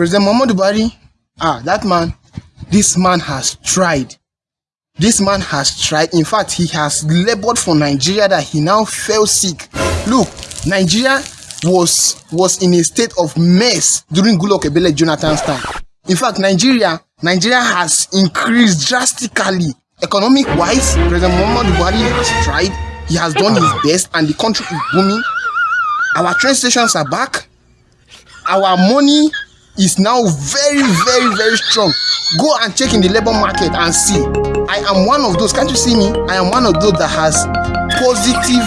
President Muhammadu Buhari, ah, that man, this man has tried. This man has tried. In fact, he has labored for Nigeria that he now fell sick. Look, Nigeria was was in a state of mess during Goodluck Ebele Jonathan's time. In fact, Nigeria Nigeria has increased drastically economic wise. President Muhammadu Buhari has tried. He has done his best, and the country is booming. Our train stations are back. Our money is now very, very, very strong. Go and check in the labor market and see. I am one of those. Can't you see me? I am one of those that has positive